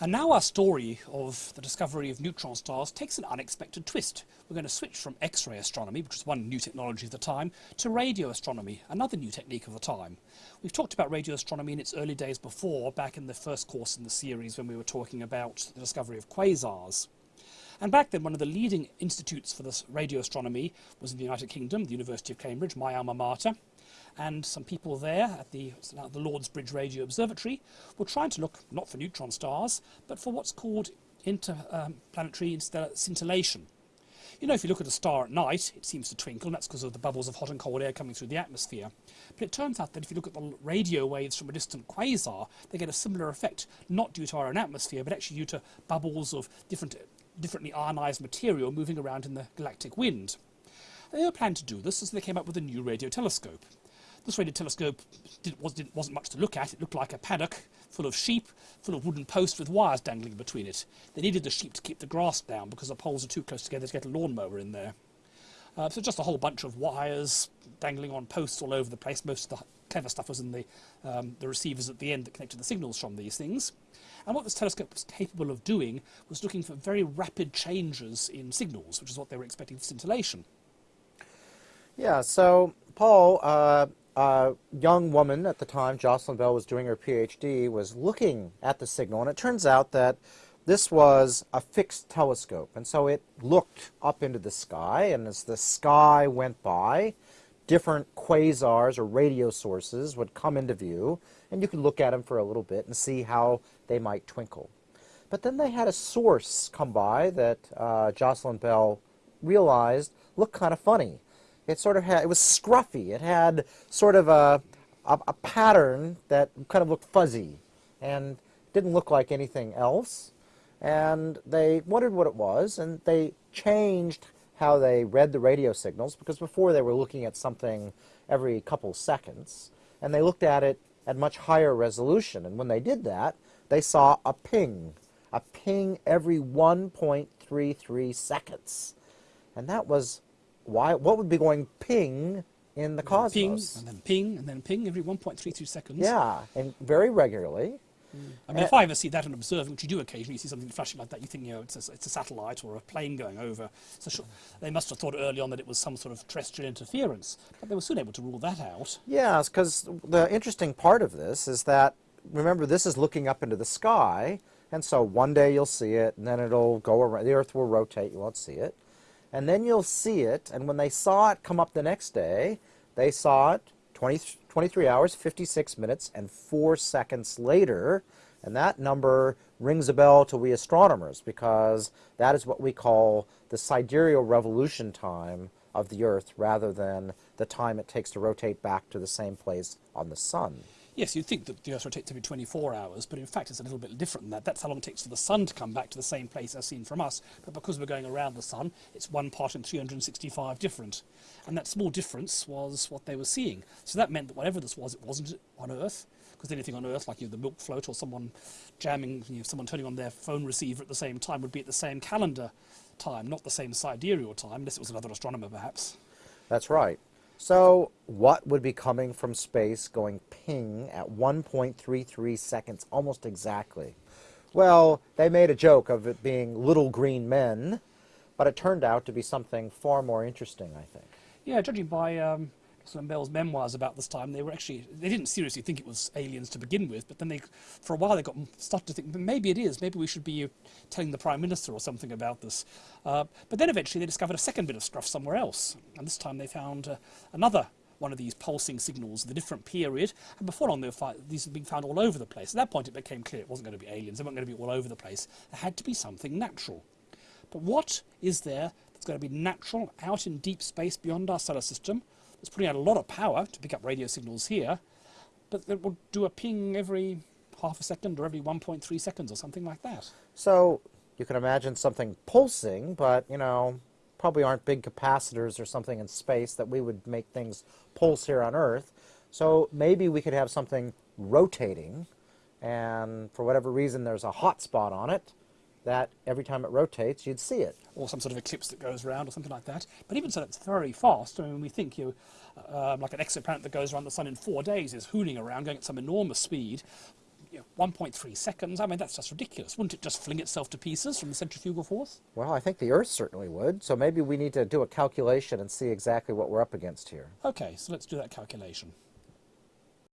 And now our story of the discovery of neutron stars takes an unexpected twist. We're going to switch from X-ray astronomy, which was one new technology of the time, to radio astronomy, another new technique of the time. We've talked about radio astronomy in its early days before, back in the first course in the series when we were talking about the discovery of quasars. And back then, one of the leading institutes for this radio astronomy was in the United Kingdom, the University of Cambridge, my alma mater and some people there at the, the Lord's Bridge Radio Observatory were trying to look not for neutron stars, but for what's called interplanetary um, scintillation. You know, if you look at a star at night, it seems to twinkle, and that's because of the bubbles of hot and cold air coming through the atmosphere. But it turns out that if you look at the radio waves from a distant quasar, they get a similar effect, not due to our own atmosphere, but actually due to bubbles of different, differently ionized material moving around in the galactic wind. They were planning to do this, so they came up with a new radio telescope. This radio telescope did, was, did, wasn't much to look at. It looked like a paddock full of sheep, full of wooden posts with wires dangling between it. They needed the sheep to keep the grass down because the poles are too close together to get a lawnmower in there. Uh, so just a whole bunch of wires dangling on posts all over the place. Most of the clever stuff was in the, um, the receivers at the end that connected the signals from these things. And what this telescope was capable of doing was looking for very rapid changes in signals, which is what they were expecting for scintillation. Yeah, so Paul, uh, a young woman at the time, Jocelyn Bell was doing her PhD, was looking at the signal, and it turns out that this was a fixed telescope, and so it looked up into the sky, and as the sky went by, different quasars or radio sources would come into view, and you could look at them for a little bit and see how they might twinkle. But then they had a source come by that uh, Jocelyn Bell realized looked kind of funny. It sort of had, it was scruffy. It had sort of a, a, a pattern that kind of looked fuzzy and didn't look like anything else. And they wondered what it was, and they changed how they read the radio signals, because before they were looking at something every couple seconds, and they looked at it at much higher resolution. And when they did that, they saw a ping, a ping every 1.33 seconds. And that was why, what would be going ping in the cosmos? Ping, and then ping, and then ping every 1.32 seconds. Yeah, and very regularly. Mm. I mean, uh, if I ever see that and observe, which you do occasionally, you see something flashing like that, you think, you know, it's a, it's a satellite or a plane going over. So they must have thought early on that it was some sort of terrestrial interference, but they were soon able to rule that out. Yes, because the interesting part of this is that, remember, this is looking up into the sky, and so one day you'll see it, and then it'll go around, the Earth will rotate, you won't see it and then you'll see it, and when they saw it come up the next day, they saw it 20, 23 hours, 56 minutes, and 4 seconds later, and that number rings a bell to we astronomers because that is what we call the sidereal revolution time of the Earth rather than the time it takes to rotate back to the same place on the Sun. Yes, you'd think that the Earth rotates every 24 hours, but in fact it's a little bit different than that. That's how long it takes for the Sun to come back to the same place as seen from us. But because we're going around the Sun, it's one part in 365 different. And that small difference was what they were seeing. So that meant that whatever this was, it wasn't on Earth. Because anything on Earth, like you know, the milk float or someone jamming, you know, someone turning on their phone receiver at the same time, would be at the same calendar time, not the same sidereal time, unless it was another astronomer perhaps. That's right. So what would be coming from space going ping at 1.33 seconds almost exactly? Well, they made a joke of it being little green men, but it turned out to be something far more interesting, I think. Yeah, judging by um, some Bell's memoirs about this time, they were actually, they didn't seriously think it was aliens to begin with, but then they, for a while they got started to think, maybe it is, maybe we should be telling the Prime Minister or something about this. Uh, but then eventually they discovered a second bit of scruff somewhere else, and this time they found uh, another one of these pulsing signals at a different period, and before long these had been found all over the place. At that point it became clear it wasn't going to be aliens, they weren't going to be all over the place. There had to be something natural. But what is there that's going to be natural out in deep space beyond our solar system it's putting out a lot of power to pick up radio signals here, but it will do a ping every half a second or every 1.3 seconds or something like that. So you can imagine something pulsing, but, you know, probably aren't big capacitors or something in space that we would make things pulse here on Earth. So maybe we could have something rotating, and for whatever reason there's a hot spot on it, that every time it rotates, you'd see it. Or some sort of eclipse that goes around or something like that. But even so, it's very fast. I mean, we think you, uh, like an exoplanet that goes around the sun in four days is hooning around, going at some enormous speed. you know, 1.3 seconds. I mean, that's just ridiculous. Wouldn't it just fling itself to pieces from the centrifugal force? Well, I think the Earth certainly would. So maybe we need to do a calculation and see exactly what we're up against here. Okay, so let's do that calculation.